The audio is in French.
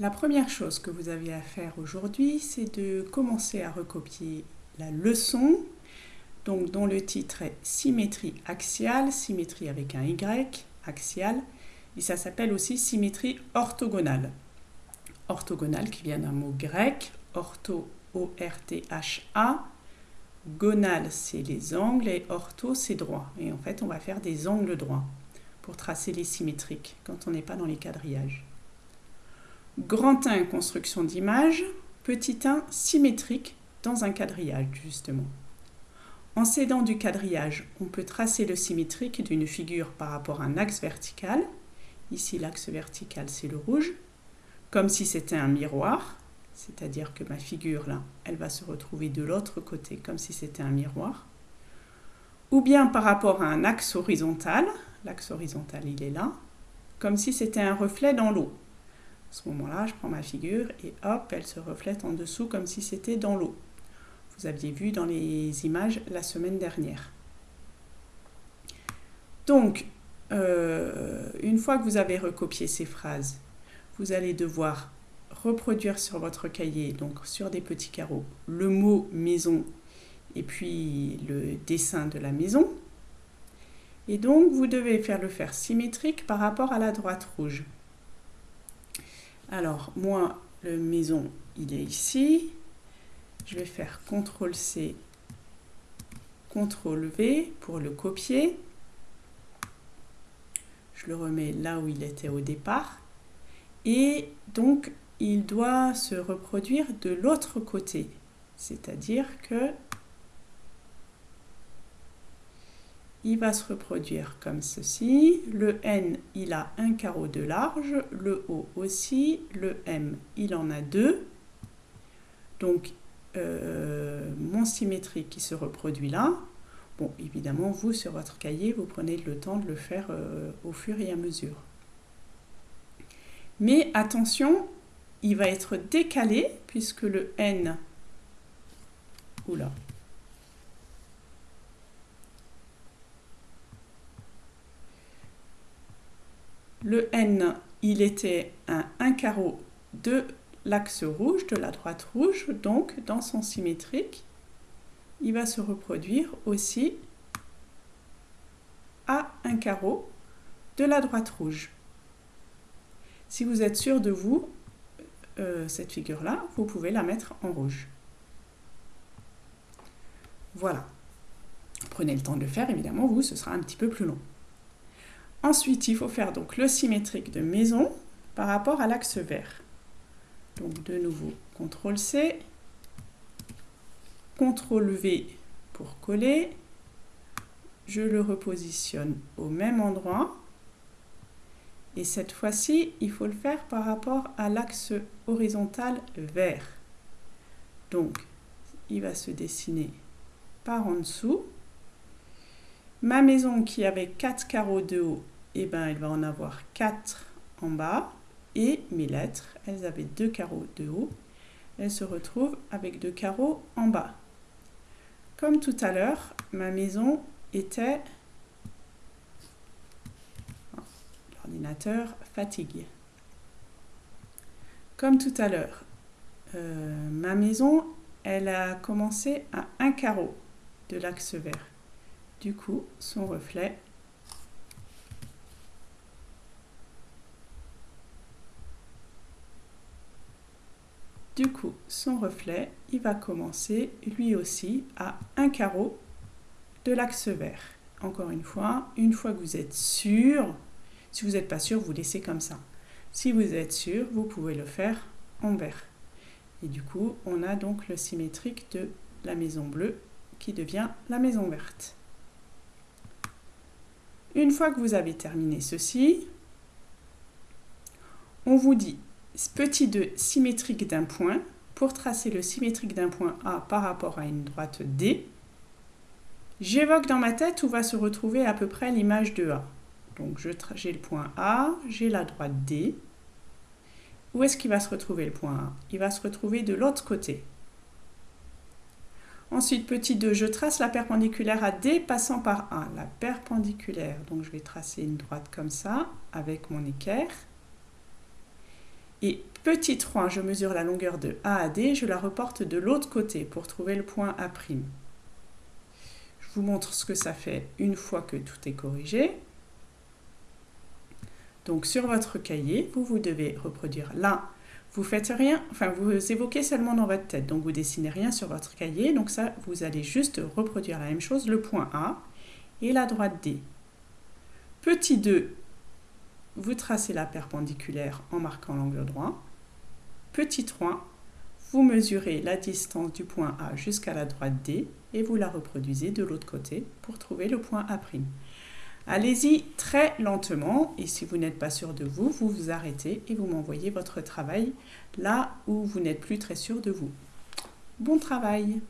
La première chose que vous avez à faire aujourd'hui, c'est de commencer à recopier la leçon, dont le titre est symétrie axiale, symétrie avec un Y, axiale, et ça s'appelle aussi symétrie orthogonale. Orthogonale qui vient d'un mot grec, ortho, O-R-T-H-A, gonale c'est les angles et ortho c'est droit. Et en fait on va faire des angles droits pour tracer les symétriques quand on n'est pas dans les quadrillages. Grand 1, construction d'image. Petit 1, symétrique dans un quadrillage, justement. En s'aidant du quadrillage, on peut tracer le symétrique d'une figure par rapport à un axe vertical. Ici, l'axe vertical, c'est le rouge. Comme si c'était un miroir, c'est-à-dire que ma figure, là, elle va se retrouver de l'autre côté, comme si c'était un miroir. Ou bien par rapport à un axe horizontal, l'axe horizontal, il est là, comme si c'était un reflet dans l'eau ce moment-là, je prends ma figure et hop, elle se reflète en dessous comme si c'était dans l'eau. Vous aviez vu dans les images la semaine dernière. Donc, euh, une fois que vous avez recopié ces phrases, vous allez devoir reproduire sur votre cahier, donc sur des petits carreaux, le mot maison et puis le dessin de la maison. Et donc, vous devez faire le faire symétrique par rapport à la droite rouge. Alors, moi, le maison, il est ici. Je vais faire CTRL-C, CTRL-V pour le copier. Je le remets là où il était au départ. Et donc, il doit se reproduire de l'autre côté. C'est-à-dire que il va se reproduire comme ceci. Le N, il a un carreau de large, le O aussi, le M, il en a deux. Donc, euh, mon symétrique qui se reproduit là. Bon, évidemment, vous, sur votre cahier, vous prenez le temps de le faire euh, au fur et à mesure. Mais attention, il va être décalé puisque le N, oula, Le N, il était un, un carreau de l'axe rouge, de la droite rouge, donc dans son symétrique, il va se reproduire aussi à un carreau de la droite rouge. Si vous êtes sûr de vous, euh, cette figure-là, vous pouvez la mettre en rouge. Voilà. Prenez le temps de le faire, évidemment, vous, ce sera un petit peu plus long. Ensuite, il faut faire donc le symétrique de maison par rapport à l'axe vert. Donc de nouveau, CTRL-C, CTRL-V pour coller. Je le repositionne au même endroit. Et cette fois-ci, il faut le faire par rapport à l'axe horizontal vert. Donc, il va se dessiner par en dessous. Ma maison qui avait 4 carreaux de haut eh ben, elle va en avoir 4 en bas. Et mes lettres, elles avaient deux carreaux de haut. Elles se retrouvent avec deux carreaux en bas. Comme tout à l'heure, ma maison était... L'ordinateur fatigue. Comme tout à l'heure, euh, ma maison, elle a commencé à un carreau de l'axe vert. Du coup, son reflet Du coup, son reflet, il va commencer lui aussi à un carreau de l'axe vert. Encore une fois, une fois que vous êtes sûr, si vous n'êtes pas sûr, vous laissez comme ça. Si vous êtes sûr, vous pouvez le faire en vert. Et du coup, on a donc le symétrique de la maison bleue qui devient la maison verte. Une fois que vous avez terminé ceci, on vous dit petit 2 symétrique d'un point, pour tracer le symétrique d'un point A par rapport à une droite D, j'évoque dans ma tête où va se retrouver à peu près l'image de A. Donc j'ai le point A, j'ai la droite D. Où est-ce qu'il va se retrouver le point A? Il va se retrouver de l'autre côté. Ensuite, petit 2, je trace la perpendiculaire à D passant par A. La perpendiculaire, donc je vais tracer une droite comme ça, avec mon équerre. Et petit 3, je mesure la longueur de A à D, je la reporte de l'autre côté pour trouver le point A'. Je vous montre ce que ça fait une fois que tout est corrigé. Donc sur votre cahier, vous, vous devez reproduire là. Vous faites rien, enfin vous évoquez seulement dans votre tête, donc vous dessinez rien sur votre cahier. Donc ça, vous allez juste reproduire la même chose, le point A et la droite D. Petit 2, vous tracez la perpendiculaire en marquant l'angle droit. Petit 3, vous mesurez la distance du point A jusqu'à la droite D et vous la reproduisez de l'autre côté pour trouver le point A'. Allez-y très lentement et si vous n'êtes pas sûr de vous, vous vous arrêtez et vous m'envoyez votre travail là où vous n'êtes plus très sûr de vous. Bon travail